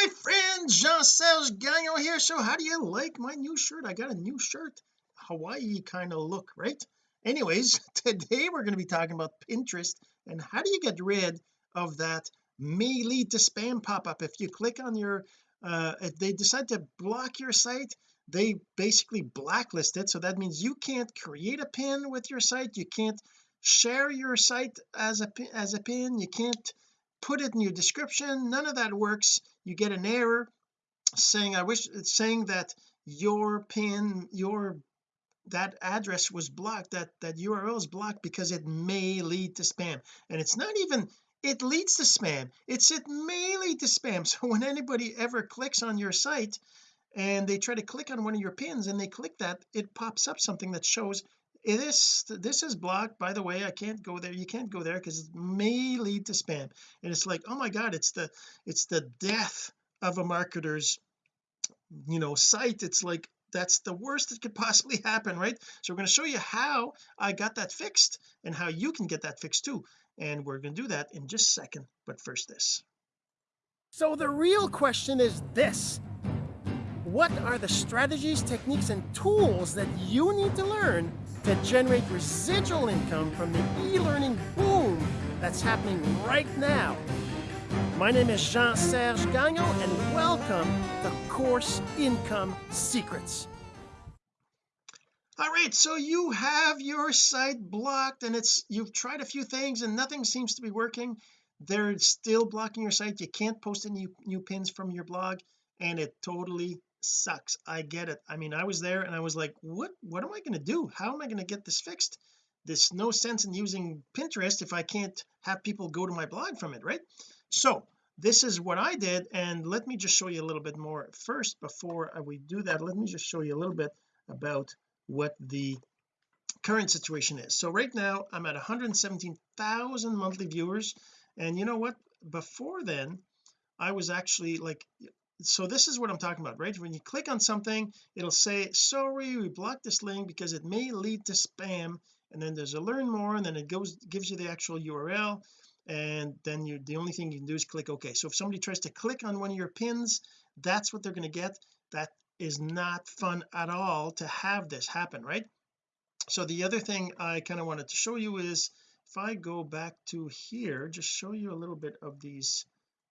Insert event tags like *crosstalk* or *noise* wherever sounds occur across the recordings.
my friend Jean-Serge Gagnon here. So how do you like my new shirt? I got a new shirt Hawaii kind of look right? Anyways *laughs* today we're going to be talking about Pinterest and how do you get rid of that may lead to spam pop-up? If you click on your uh if they decide to block your site they basically blacklist it. So that means you can't create a pin with your site. You can't share your site as a as a pin. You can't put it in your description. None of that works you get an error saying I wish it's saying that your pin your that address was blocked that that URL is blocked because it may lead to spam. And it's not even it leads to spam. It's it may lead to spam. *laughs* So when anybody ever clicks on your site and they try to click on one of your pins and they click that it pops up something that shows it is this is blocked by the way I can't go there you can't go there because it may lead to spam. And it's like oh my god it's the it's the death of a marketer's you know site. It's like that's the worst that could possibly happen right? So we're going to show you how I got that fixed and how you can get that fixed too. And we're going to do that in just a second but first this. So the real question is this. What are the strategies techniques and tools that you need to learn to generate residual income from the e-learning boom that's happening right now. My name is Jean-Serge Gagnon and welcome to Course Income Secrets. All right, so you have your site blocked and it's you've tried a few things and nothing seems to be working. They're still blocking your site. You can't post any new pins from your blog and it totally sucks. I get it. I mean I was there and I was like what what am I going to do? How am I going to get this fixed? There's no sense in using Pinterest if I can't have people go to my blog from it right? So this is what I did and let me just show you a little bit more first before uh, we do that let me just show you a little bit about what the current situation is. So right now I'm at 117,000 monthly viewers and you know what? Before then I was actually like so this is what I'm talking about right? When you click on something it'll say sorry we blocked this link because it may lead to spam. And then there's a learn more and then it goes gives you the actual URL and then you the only thing you can do is click OK. So if somebody tries to click on one of your pins that's what they're going to get. That is not fun at all to have this happen right? So the other thing I kind of wanted to show you is if I go back to here just show you a little bit of these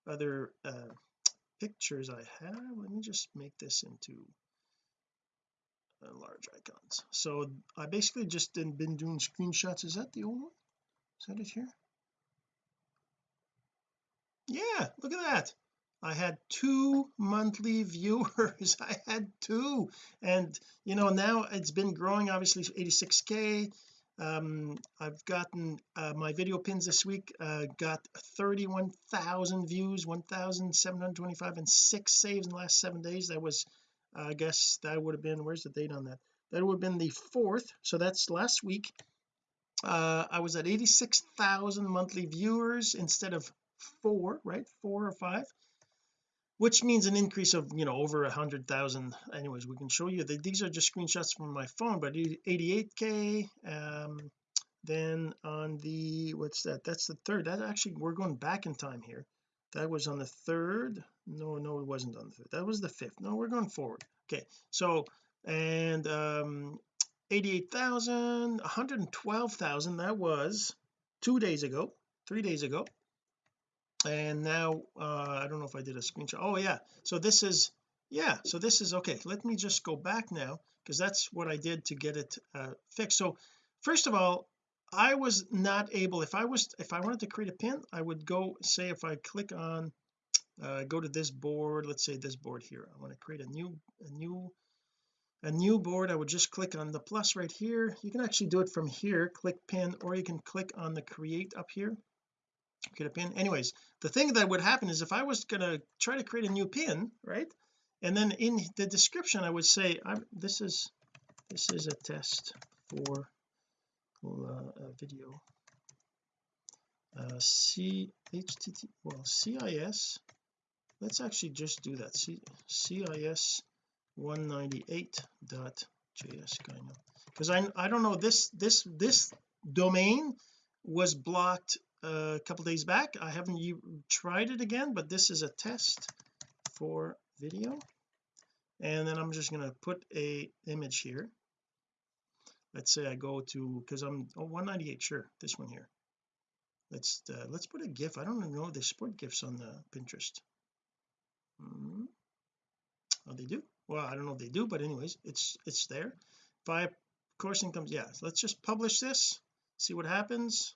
other uh, pictures I have let me just make this into uh, large icons. So I basically just been doing screenshots. Is that the old one? Is that it here? Yeah look at that. I had two monthly *laughs* viewers. I had two. And you know now it's been growing obviously 86k um I've gotten uh, my video pins this week uh, got 31,000 views 1,725 and six saves in the last seven days. That was uh, I guess that would have been where's the date on that? That would have been the fourth so that's last week. Uh I was at 86,000 monthly viewers instead of four right? Four or five which means an increase of you know over a hundred thousand. Anyways we can show you that these are just screenshots from my phone but 88k um then on the what's that? That's the third. That actually we're going back in time here. That was on the third. No no it wasn't on the third. That was the fifth. No we're going forward. Okay so and um 88,000 112,000 that was two days ago three days ago and now uh I don't know if I did a screenshot. Oh yeah. So this is yeah so this is okay let me just go back now because that's what I did to get it uh fixed. So first of all I was not able if I was if I wanted to create a pin I would go say if I click on uh go to this board let's say this board here. I want to create a new a new a new board. I would just click on the plus right here. You can actually do it from here click pin or you can click on the create up here get a pin. Anyways the thing that would happen is if I was going to try to create a new pin right? And then in the description I would say I'm this is this is a test for uh, a video. Uh c well cis let's actually just do that. C cis 198.js kind of because I I don't know this this this domain was blocked a couple days back. I haven't You tried it again but this is a test for video. And then I'm just going to put a image here. Let's say I go to because I'm oh 198 sure this one here. Let's uh, let's put a gif. I don't know if they support gifs on the Pinterest. Mm. oh they do? Well I don't know if they do but anyways it's it's there. If I course incomes yeah let's just publish this see what happens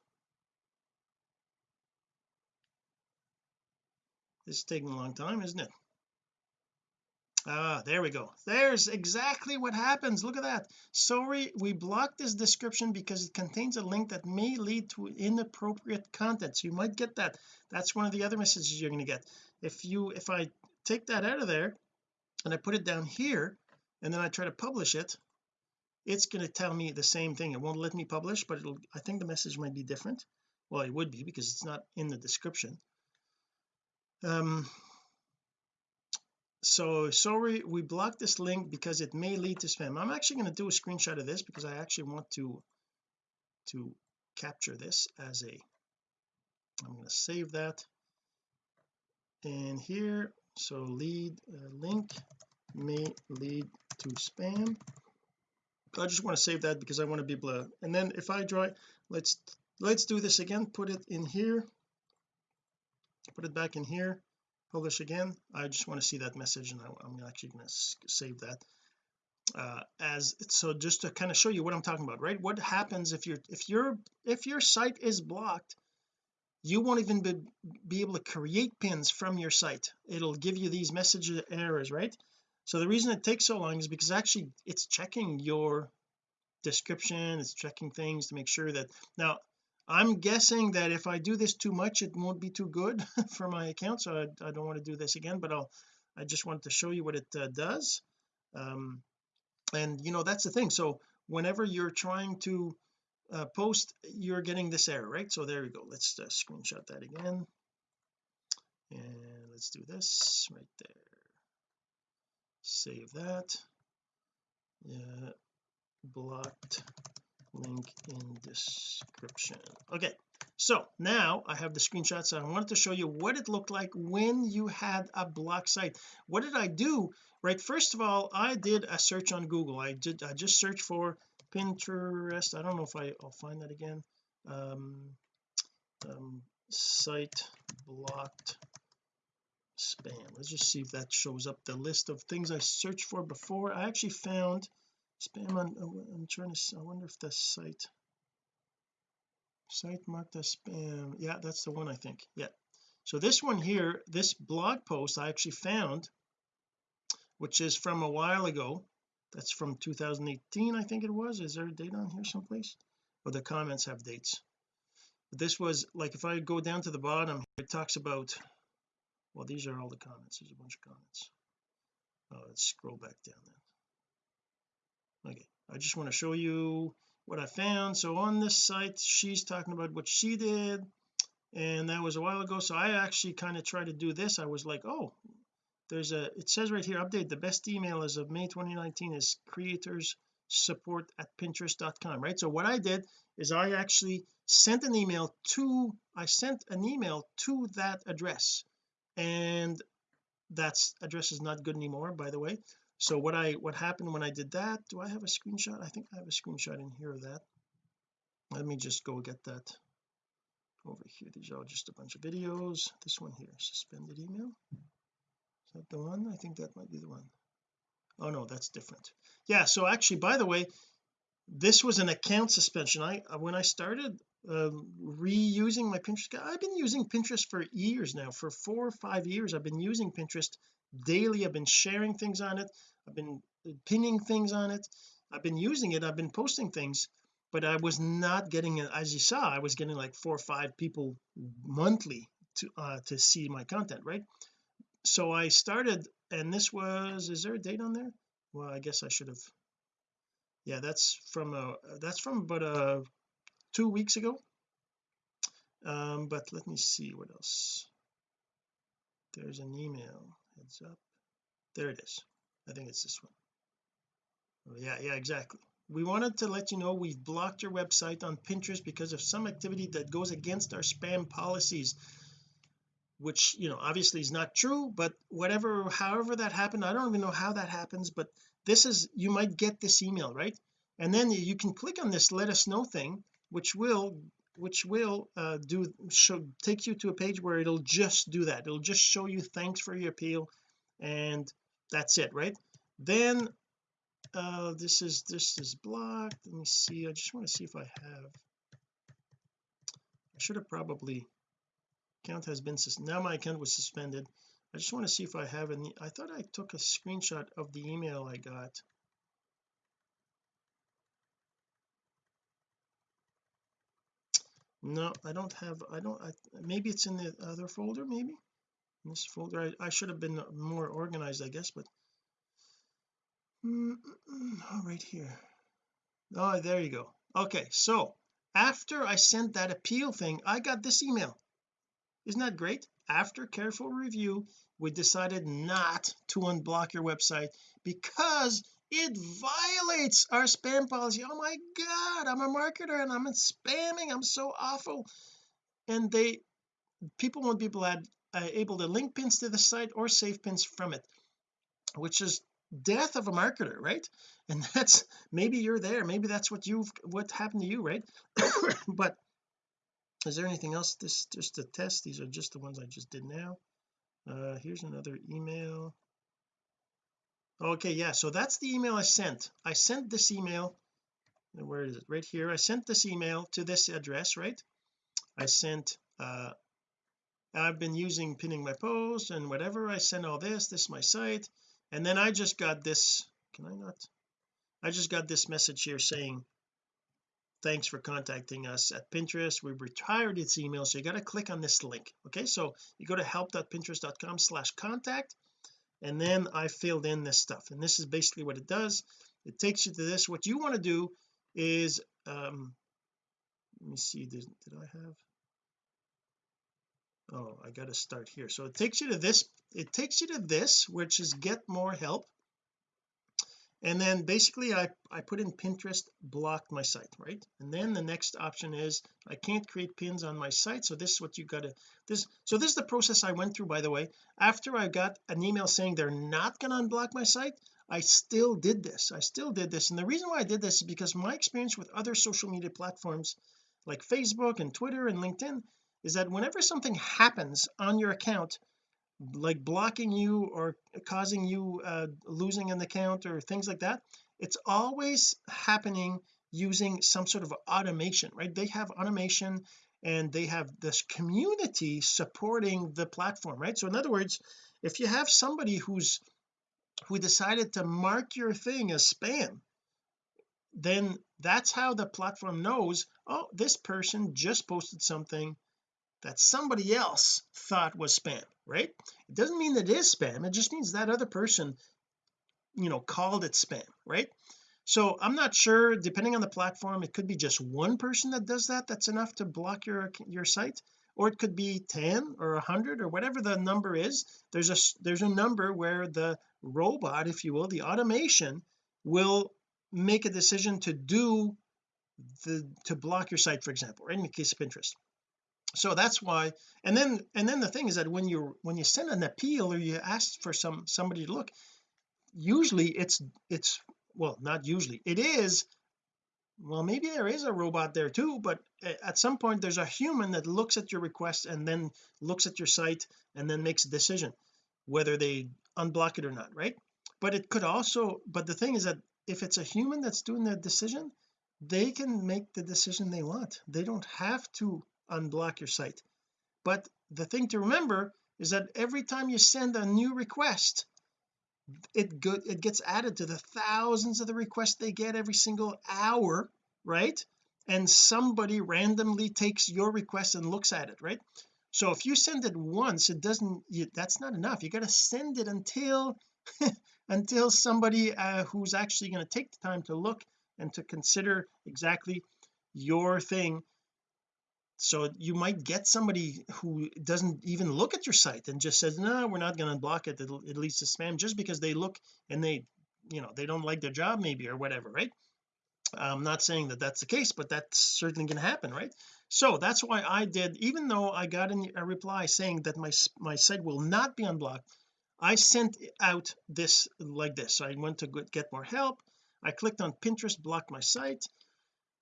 this is taking a long time isn't it? Ah there we go. There's exactly what happens. Look at that. Sorry we blocked this description because it contains a link that may lead to inappropriate content. So you might get that. That's one of the other messages you're going to get. If you if I take that out of there and I put it down here and then I try to publish it it's going to tell me the same thing. It won't let me publish but it'll I think the message might be different. Well it would be because it's not in the description um so sorry we blocked this link because it may lead to spam. I'm actually going to do a screenshot of this because I actually want to to capture this as a I'm going to save that. And here so lead uh, link may lead to spam. I just want to save that because I want to be able to and then if I draw let's let's do this again put it in here put it back in here publish again. I just want to see that message and I, am actually going to save that. Uh, as so just to kind of show you what I'm talking about right? What happens if you're if your if your site is blocked you won't even be, be able to create pins from your site. It'll give you these message errors right? So the reason it takes so long is because actually it's checking your description it's checking things to make sure that now I'm guessing that if I do this too much it won't be too good *laughs* for my account so I, I, don't want to do this again but I'll I just wanted to show you what it uh, does. Um and you know that's the thing. So whenever you're trying to uh, post you're getting this error right? So there we go. Let's uh, screenshot that again. And let's do this right there. Save that. Yeah blocked link in description. Okay so now I have the screenshots I wanted to show you what it looked like when you had a block site. What did I do? Right first of all I did a search on Google. I did I just searched for Pinterest. I don't know if I, will find that again. Um, um, site blocked spam. Let's just see if that shows up. The list of things I searched for before I actually found spam on I'm trying to I wonder if the site site marked as spam. Yeah that's the one I think. Yeah. So this one here this blog post I actually found which is from a while ago that's from 2018 I think it was. Is there a date on here someplace? Or the comments have dates. But this was like if I go down to the bottom it talks about well these are all the comments. There's a bunch of comments. Oh let's scroll back down then okay I just want to show you what I found. So on this site she's talking about what she did and that was a while ago. So I actually kind of tried to do this. I was like oh there's a it says right here update. The best email as of May 2019 is creators support at pinterest.com right? So what I did is I actually sent an email to I sent an email to that address. And that's address is not good anymore by the way so what I what happened when I did that do I have a screenshot? I think I have a screenshot in here of that. Let me just go get that over here. These are just a bunch of videos. This one here suspended email. Is that the one? I think that might be the one. Oh no that's different. Yeah so actually by the way this was an account suspension. I when I started um, reusing my Pinterest I've been using Pinterest for years now. For four or five years I've been using Pinterest daily. I've been sharing things on it I've been pinning things on it. I've been using it. I've been posting things but I was not getting as you saw I was getting like four or five people monthly to uh to see my content right? So I started and this was is there a date on there? Well I guess I should have. Yeah that's from a that's from about uh two weeks ago. Um but let me see what else. There's an email. Heads up. There it is I think it's this one. Oh, yeah yeah exactly. We wanted to let you know we've blocked your website on Pinterest because of some activity that goes against our spam policies which you know obviously is not true but whatever however that happened I don't even know how that happens but this is you might get this email right? And then you can click on this let us know thing which will which will uh, do show take you to a page where it'll just do that. It'll just show you thanks for your appeal and that's it right? Then uh this is this is blocked. Let me see. I just want to see if I have I should have probably account has been now my account was suspended. I just want to see if I have any I thought I took a screenshot of the email I got. No I don't have I don't I, maybe it's in the other folder maybe this folder I, I should have been more organized I guess but mm, oh right here. Oh there you go. Okay so after I sent that appeal thing I got this email. Isn't that great? After careful review we decided not to unblock your website because it violates our spam policy. Oh my god I'm a marketer and I'm spamming I'm so awful. And they people won't be glad, uh, able to link pins to the site or save pins from it which is death of a marketer right? *laughs* And that's maybe you're there maybe that's what you've what happened to you right? *coughs* But is there anything else? This just a test these are just the ones I just did now. Uh here's another email. Okay yeah so that's the email I sent. I sent this email where is it? Right here. I sent this email to this address right? I sent uh I've been using pinning my post and whatever. I sent all this this is my site. And then I just got this can I not? I just got this message here saying thanks for contacting us at Pinterest. We've retired its email so you got to click on this link. Okay so you go to help.pinterest.com slash contact and then I filled in this stuff. And this is basically what it does. It takes you to this. What you want to do is um let me see did, did I have oh I got to start here. So it takes you to this it takes you to this which is get more help. And then basically I I put in Pinterest blocked my site right? And then the next option is I can't create pins on my site. So this is what you got to this so this is the process I went through by the way. After I got an email saying they're not going to unblock my site I still did this. I still did this. And the reason why I did this is because my experience with other social media platforms like Facebook and Twitter and LinkedIn is that whenever something happens on your account like blocking you or causing you uh, losing an account or things like that it's always happening using some sort of automation right? They have automation and they have this community supporting the platform right? So in other words if you have somebody who's who decided to mark your thing as spam then that's how the platform knows oh this person just posted something that somebody else thought was spam right? It doesn't mean that it is spam it just means that other person you know called it spam right? So I'm not sure depending on the platform it could be just one person that does that that's enough to block your your site or it could be 10 or 100 or whatever the number is. There's a there's a number where the robot if you will the automation will make a decision to do the to block your site for example right? In the case of Pinterest so that's why and then and then the thing is that when you when you send an appeal or you ask for some somebody to look usually it's it's well not usually it is well maybe there is a robot there too but at some point there's a human that looks at your request and then looks at your site and then makes a decision whether they unblock it or not right? But it could also but the thing is that if it's a human that's doing that decision they can make the decision they want. They don't have to unblock your site. But the thing to remember is that every time you send a new request it good it gets added to the thousands of the requests they get every single hour right? And somebody randomly takes your request and looks at it right? So if you send it once it doesn't you, that's not enough. You got to send it until *laughs* until somebody uh, who's actually going to take the time to look and to consider exactly your thing so you might get somebody who doesn't even look at your site and just says no we're not going to block it It'll, it leads to spam just because they look and they you know they don't like their job maybe or whatever right? I'm not saying that that's the case but that's certainly going to happen right? So that's why I did even though I got a reply saying that my my site will not be unblocked I sent out this like this. So I went to get more help. I clicked on Pinterest block my site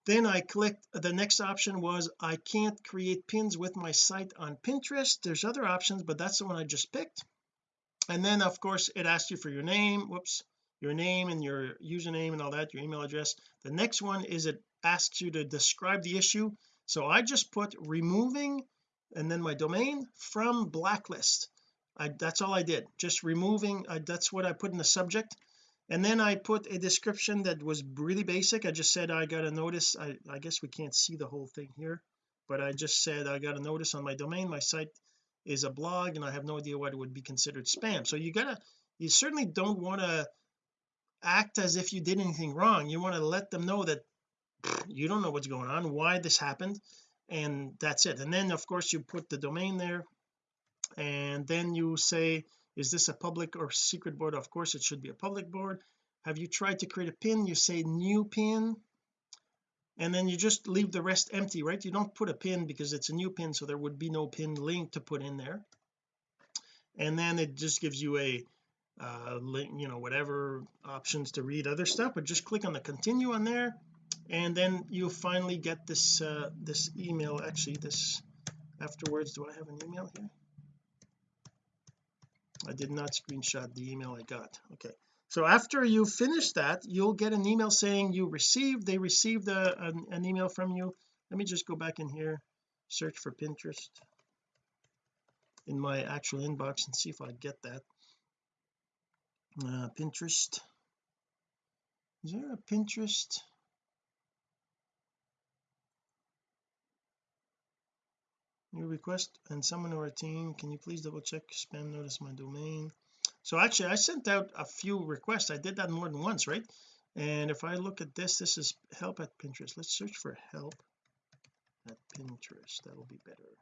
then I clicked the next option was I can't create pins with my site on Pinterest. There's other options but that's the one I just picked. And then of course it asks you for your name whoops your name and your username and all that your email address. The next one is it asks you to describe the issue. So I just put removing and then my domain from blacklist. I that's all I did just removing I, that's what I put in the subject and then I put a description that was really basic. I just said I got a notice. I, I guess we can't see the whole thing here but I just said I got a notice on my domain. My site is a blog and I have no idea what it would be considered spam. So you gotta you certainly don't want to act as if you did anything wrong. You want to let them know that you don't know what's going on why this happened and that's it. And then of course you put the domain there and then you say is this a public or secret board? Of course it should be a public board. Have you tried to create a pin? You say new pin and then you just leave the rest empty right? You don't put a pin because it's a new pin so there would be no pin link to put in there. And then it just gives you a uh link you know whatever options to read other stuff but just click on the continue on there and then you finally get this uh this email. Actually this afterwards do I have an email here I did not screenshot the email I got. Okay. So after you finish that you'll get an email saying you received they received a, an, an email from you. Let me just go back in here search for Pinterest in my actual inbox and see if I get that. Uh, Pinterest. Is there a Pinterest new request and someone on our team can you please double check spam notice my domain? So actually I sent out a few requests. I did that more than once right? And if I look at this this is help at Pinterest. Let's search for help at Pinterest. That'll be better.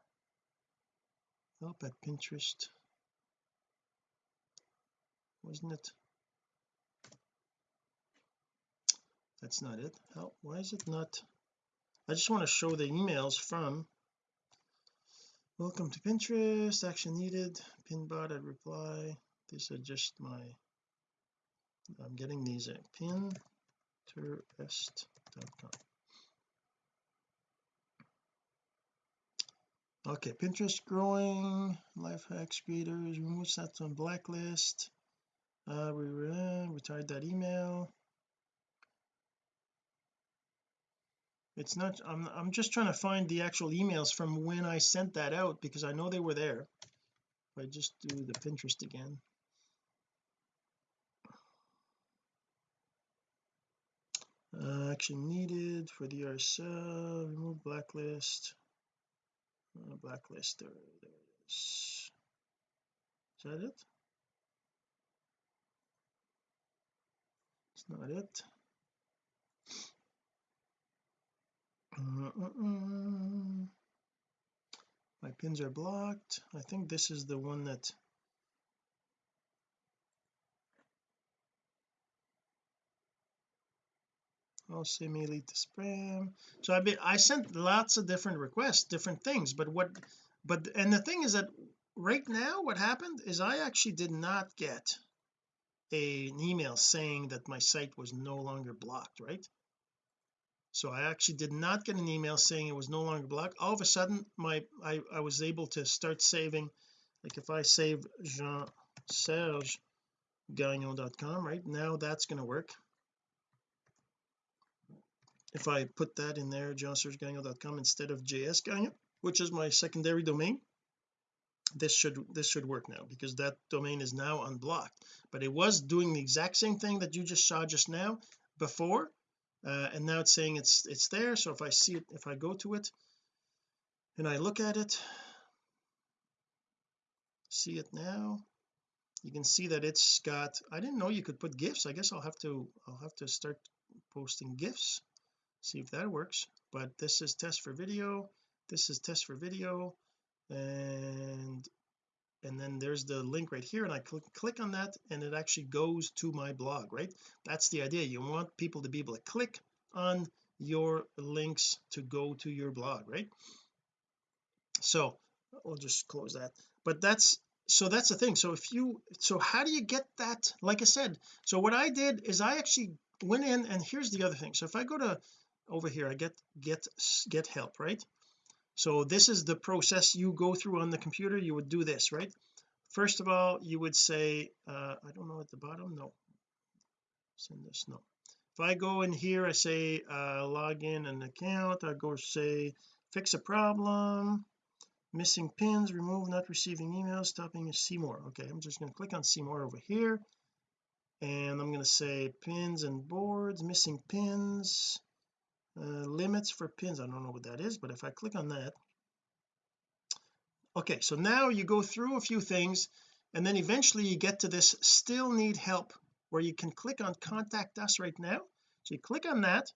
Help at Pinterest. Wasn't it? That's not it. Help. Why is it not? I just want to show the emails from welcome to Pinterest. Action needed. Pinbot at reply. These are just my I'm getting these at pinterest.com okay Pinterest growing. Life hacks creators remove sets on blacklist. Uh we uh, retired that email it's not I'm, I'm just trying to find the actual emails from when I sent that out because I know they were there. If I just do the Pinterest again. Uh, action needed for the RSL remove blacklist. Uh, blacklist there, there it is. Is that it? It's not it my pins are blocked. I think this is the one that also may lead to spam. So I be, I sent lots of different requests different things but what but and the thing is that right now what happened is I actually did not get a, an email saying that my site was no longer blocked right so I actually did not get an email saying it was no longer blocked. All of a sudden my I, I was able to start saving like if I save Jean Serge Gagnon.com right now that's going to work. If I put that in there jeansergegagnon.com instead of JS Gagnon which is my secondary domain this should this should work now because that domain is now unblocked. But it was doing the exact same thing that you just saw just now before uh, and now it's saying it's it's there. So if I see it if I go to it and I look at it see it now you can see that it's got I didn't know you could put gifs. I guess I'll have to I'll have to start posting gifs see if that works. But this is test for video. This is test for video. And and then there's the link right here and I click click on that and it actually goes to my blog right? That's the idea. You want people to be able to click on your links to go to your blog right? So we'll just close that. But that's so that's the thing. So if you so how do you get that? Like I said so what I did is I actually went in and here's the other thing. So if I go to over here I get get get help right so this is the process you go through on the computer you would do this right? First of all you would say uh I don't know at the bottom no. Send this no. If I go in here I say uh log in an account I go say fix a problem missing pins remove not receiving emails stopping see more okay I'm just going to click on see more over here and I'm going to say pins and boards missing pins uh, limits for pins I don't know what that is but if I click on that okay so now you go through a few things and then eventually you get to this still need help where you can click on contact us right now. So you click on that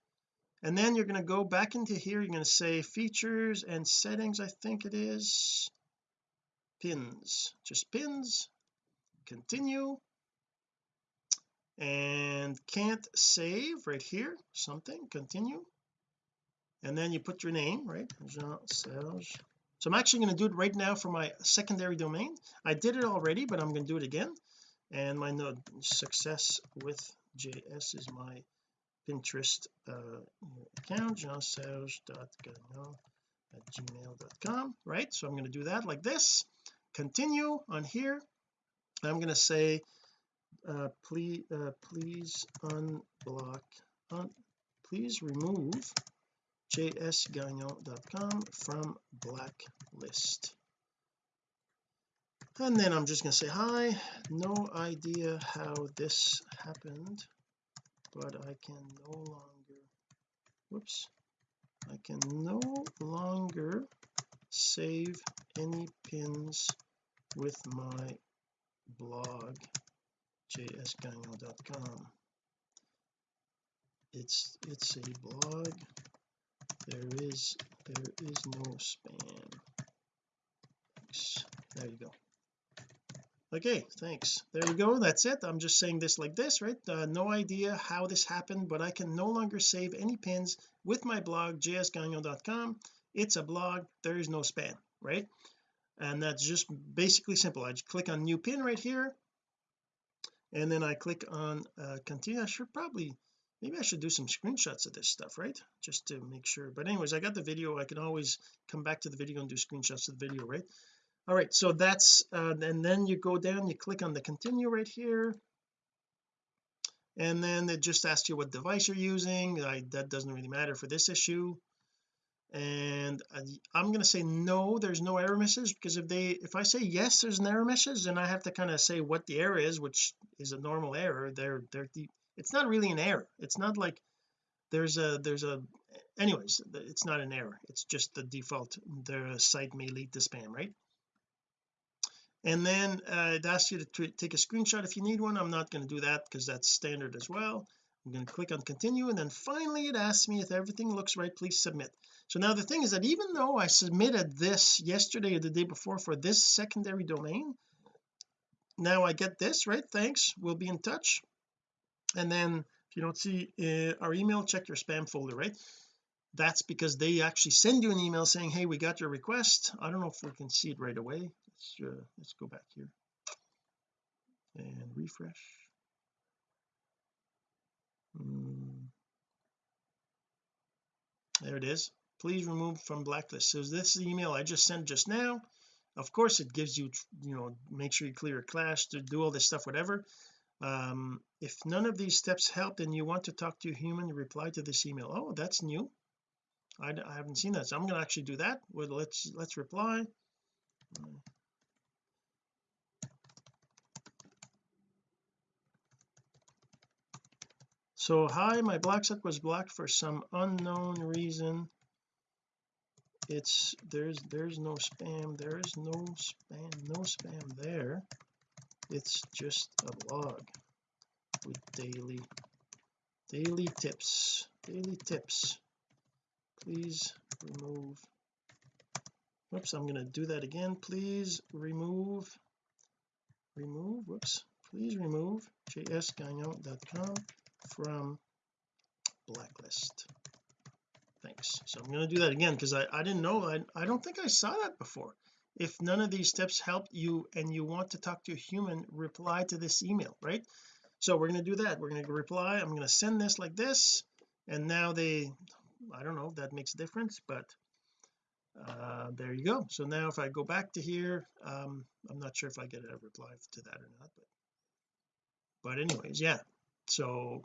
and then you're going to go back into here you're going to say features and settings I think it is. Pins just pins continue. And can't save right here something continue and then you put your name right? Jean Serge. So I'm actually going to do it right now for my secondary domain. I did it already but I'm going to do it again. And my node success with JS is my Pinterest uh, account jeanserge.gagnon at gmail.com right? So I'm going to do that like this. Continue on here. I'm going to say uh, please uh, please unblock un, please remove jsgagnon.com from blacklist. And then I'm just going to say hi. No idea how this happened but I can no longer whoops I can no longer save any pins with my blog jsgagnon.com it's it's a blog there is there is no spam there you go. Okay thanks. There we go. That's it. I'm just saying this like this right? Uh, no idea how this happened but I can no longer save any pins with my blog jsgagnon.com it's a blog. There is no spam right? And that's just basically simple. I just click on new pin right here. And then I click on uh, continue. I should probably maybe I should do some screenshots of this stuff right? Just to make sure. But anyways I got the video. I can always come back to the video and do screenshots of the video right? All right so that's uh, and then you go down you click on the continue right here. And then it just asks you what device you're using. I, that doesn't really matter for this issue. And I, I'm going to say no there's no error message because if they if I say yes there's an error message then I have to kind of say what the error is which is a normal error. They're they're it's not really an error. It's not like there's a there's a anyways it's not an error. It's just the default. Their site may lead to spam right? And then uh, it asks you to take a screenshot if you need one. I'm not going to do that because that's standard as well. I'm going to click on continue and then finally it asks me if everything looks right please submit. So now the thing is that even though I submitted this yesterday or the day before for this secondary domain now I get this right? Thanks. We'll be in touch and then if you don't see uh, our email check your spam folder right? That's because they actually send you an email saying hey we got your request. I don't know if we can see it right away. Let's uh, let's go back here. And refresh. Mm. there it is. Please remove from blacklist. So this is the email I just sent just now of course it gives you you know make sure you clear a cache to do all this stuff whatever um, if none of these steps help then you want to talk to a human reply to this email. Oh that's new. I, I haven't seen that so I'm going to actually do that. Well let's let's reply. So hi my black site was blocked for some unknown reason. It's there's there's no spam there is no spam no spam there it's just a blog with daily daily tips daily tips. Please remove whoops I'm going to do that again. Please remove remove whoops. Please remove jsgagnon.com from blacklist. Thanks. So I'm going to do that again because I, I didn't know I, I don't think I saw that before if none of these steps helped you and you want to talk to a human reply to this email right? So we're going to do that. We're going to reply. I'm going to send this like this. And now they I don't know if that makes a difference but uh there you go. So now if I go back to here um I'm not sure if I get a reply to that or not but but anyways yeah. So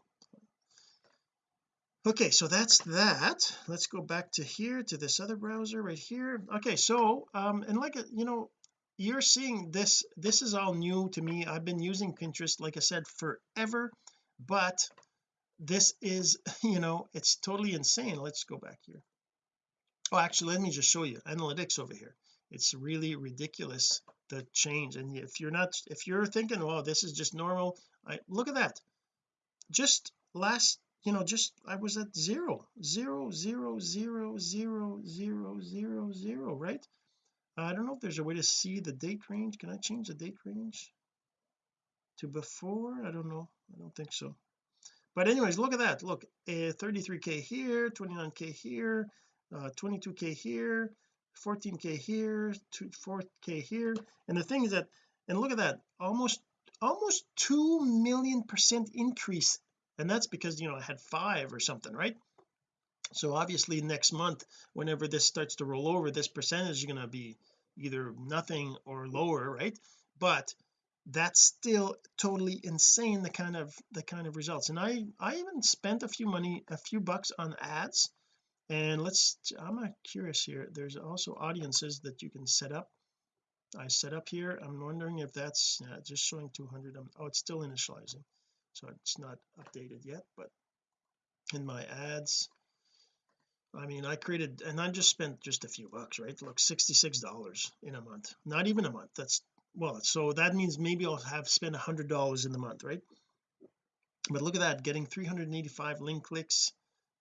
okay so that's that. Let's go back to here to this other browser right here. Okay so um and like you know you're seeing this this is all new to me. I've been using Pinterest like I said forever but this is *laughs* you know it's totally insane. Let's go back here. Oh actually let me just show you analytics over here. It's really ridiculous the change and if you're not if you're thinking well this is just normal I look at that. Just last you know just I was at zero zero zero zero zero zero zero zero right? I don't know if there's a way to see the date range. Can I change the date range to before? I don't know. I don't think so. But anyways look at that. Look uh, 33k here 29k here uh, 22k here 14k here 4k here. And the thing is that and look at that almost almost 2 million percent increase and that's because you know I had five or something right? So obviously next month whenever this starts to roll over this percentage is going to be either nothing or lower right? But that's still totally insane the kind of the kind of results. And I I even spent a few money a few bucks on ads. And let's I'm curious here. There's also audiences that you can set up. I set up here. I'm wondering if that's uh, just showing 200 um, oh it's still initializing so it's not updated yet but in my ads I mean I created and I just spent just a few bucks right? Look 66 dollars in a month. Not even a month. That's well so that means maybe I'll have spent a hundred dollars in the month right? But look at that getting 385 link clicks.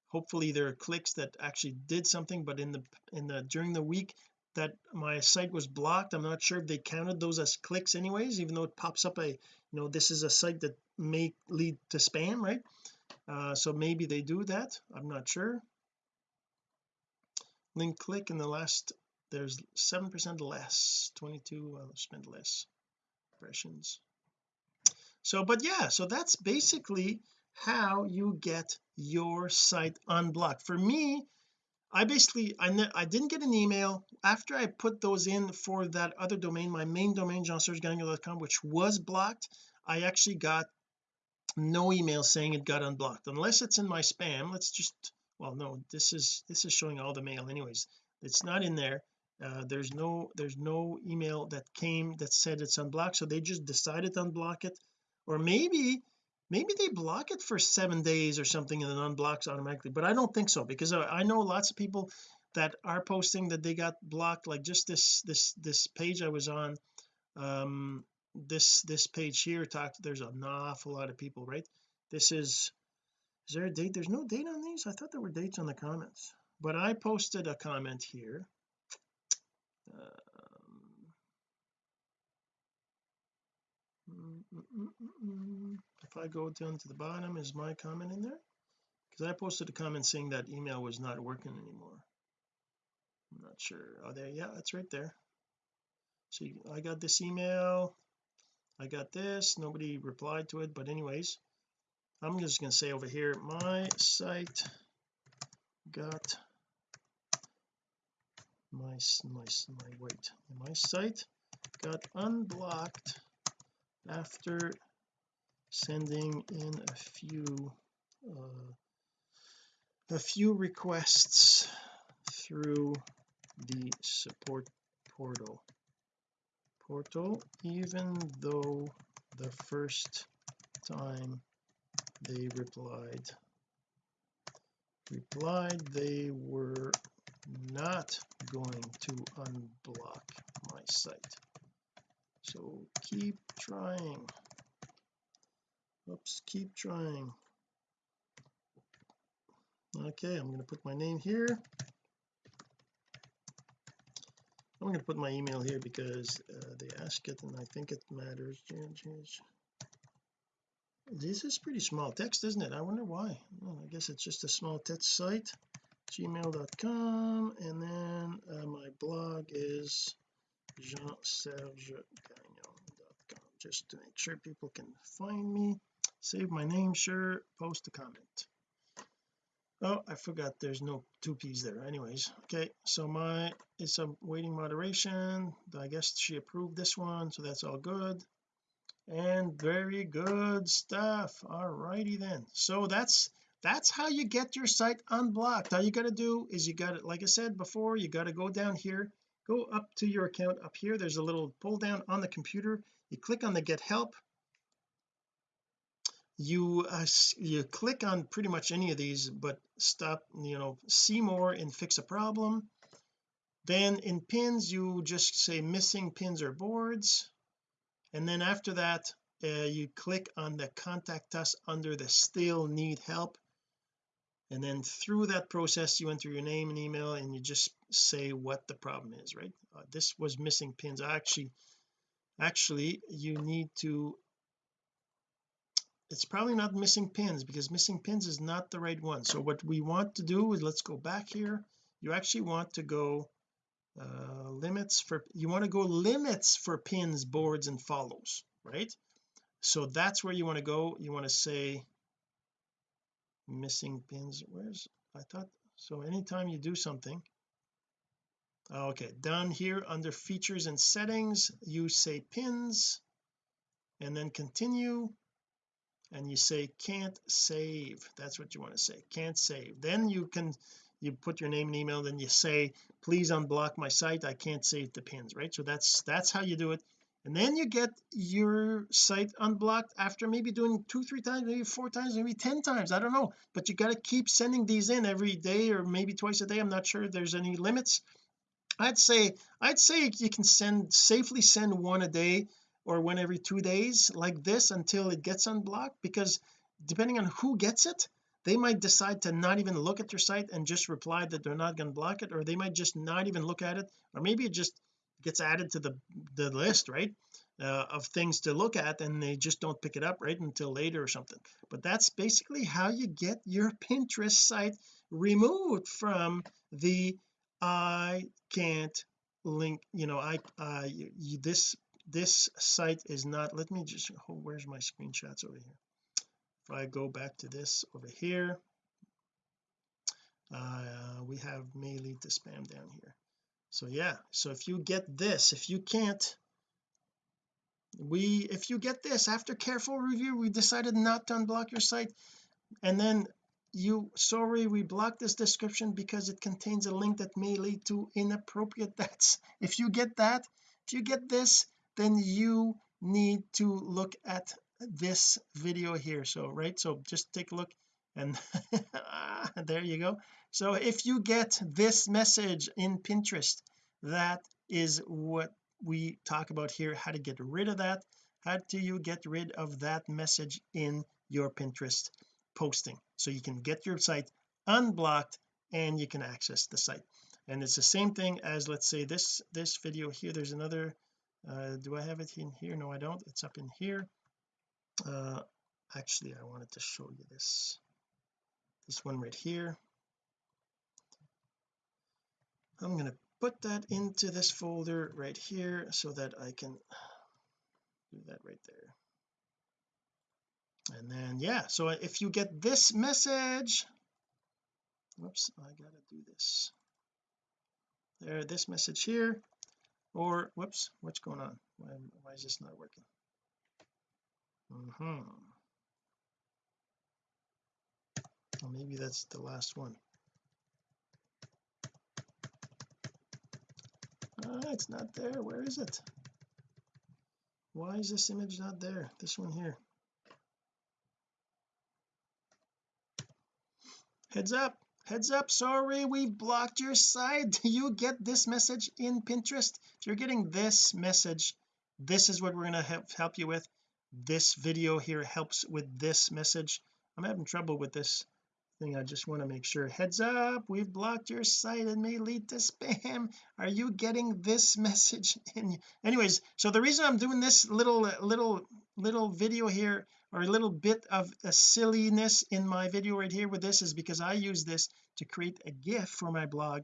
Hopefully there are clicks that actually did something but in the in the during the week that my site was blocked I'm not sure if they counted those as clicks anyways even though it pops up a you know this is a site that may lead to spam right? Uh, so maybe they do that. I'm not sure. Link click in the last there's seven percent less 22 uh, spend less impressions. So but yeah so that's basically how you get your site unblocked. For me I basically I, I didn't get an email. After I put those in for that other domain my main domain jeansergegagnon.com which was blocked I actually got no email saying it got unblocked. Unless it's in my spam let's just well no this is this is showing all the mail anyways. It's not in there. Uh, there's no there's no email that came that said it's unblocked so they just decided to unblock it. Or maybe maybe they block it for seven days or something and then unblocks automatically but I don't think so because I, know lots of people that are posting that they got blocked like just this this this page I was on um this this page here talked there's an awful lot of people right? This is is there a date? There's no date on these? I thought there were dates on the comments but I posted a comment here. Um, mm, mm, mm, if I go down to the bottom is my comment in there? Because I posted a comment saying that email was not working anymore. I'm not sure. Oh there yeah that's right there. So I got this email I got this nobody replied to it but anyways I'm just going to say over here my site got my my my wait my site got unblocked after sending in a few uh, a few requests through the support portal. Portal even though the first time they replied replied they were not going to unblock my site. So keep trying oops keep trying. Okay I'm going to put my name here. I'm going to put my email here because uh, they ask it and I think it matters. This is pretty small text isn't it? I wonder why. Well, I guess it's just a small text site. Gmail.com and then uh, my blog is jean-serge-gagnon.com just to make sure people can find me save my name sure post a comment. Oh I forgot there's no two P's there anyways. Okay so my it's a waiting moderation. I guess she approved this one so that's all good. And very good stuff. All righty then. So that's that's how you get your site unblocked. All you got to do is you got it like I said before you got to go down here go up to your account up here. There's a little pull down on the computer. You click on the get help you uh, you click on pretty much any of these but stop you know see more and fix a problem. Then in pins you just say missing pins or boards. And then after that uh, you click on the contact us under the still need help. And then through that process you enter your name and email and you just say what the problem is right? Uh, this was missing pins. Actually actually you need to it's probably not missing pins because missing pins is not the right one. So what we want to do is let's go back here. You actually want to go uh, limits for you want to go limits for pins boards and follows right? So that's where you want to go. You want to say missing pins where's I thought so anytime you do something okay down here under features and settings you say pins and then continue and you say can't save. That's what you want to say can't save. Then you can you put your name and email then you say please unblock my site I can't save the pins right? So that's that's how you do it. And then you get your site unblocked after maybe doing two three times maybe four times maybe ten times I don't know. But you got to keep sending these in every day or maybe twice a day I'm not sure there's any limits. I'd say I'd say you can send safely send one a day or one every two days like this until it gets unblocked because depending on who gets it they might decide to not even look at your site and just reply that they're not going to block it or they might just not even look at it or maybe it just gets added to the the list right uh, of things to look at and they just don't pick it up right until later or something. But that's basically how you get your *laughs* Pinterest site removed from the I can't link you know I uh you, this this site is not let me just oh, where's my screenshots over here? If I go back to this over here uh we have may lead to spam down here. So yeah so if you get this if you can't we if you get this after careful review we decided not to unblock your site and then you sorry we blocked this description because it contains a link that may lead to inappropriate *laughs* that's if you get that if you get this then you need to look at this video here. So right so just take a look and *laughs* there you go. So if you get this message in Pinterest that is what we talk about here how to get rid of that. How do you get rid of that message in your Pinterest posting? So you can get your site unblocked and you can access the site. And it's the same thing as let's say this this video here. There's another uh, do I have it in here? No I don't. It's up in here. Uh actually I wanted to show you this. This one right here. I'm going to put that into this folder right here so that I can do that right there. And then yeah so if you get this message whoops I gotta do this. There this message here or whoops what's going on? Why, why is this not working? -hmm. well, maybe that's the last one. Ah it's not there. Where is it? Why is this image not there? This one here. Heads up heads up sorry we've blocked your site *laughs* Do you get this message in Pinterest? If you're getting this message this is what we're going to help, help you with. This video here helps with this message. I'm having trouble with this thing. I just want to make sure. Heads up we've blocked your site and may lead to spam. Are you getting this *laughs* message anyways so the reason I'm doing this little little little video here or a little bit of a silliness in my video right here with this is because I use this to create a GIF for my blog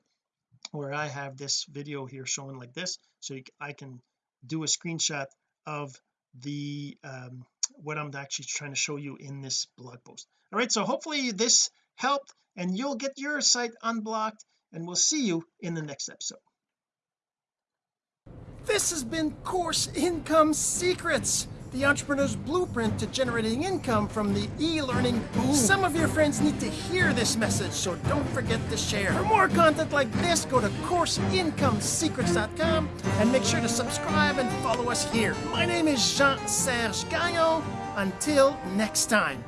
where I have this video here showing like this so I can do a screenshot of the um, what I'm actually trying to show you in this blog post. All right so hopefully this helped and you'll get your site unblocked and we'll see you in the next episode. This has been course income secrets the entrepreneur's blueprint to generating income from the e-learning boom. Some of your friends need to hear this message, so don't forget to share. For more content like this, go to CourseIncomeSecrets.com and make sure to subscribe and follow us here. My name is Jean-Serge Gagnon. Until next time.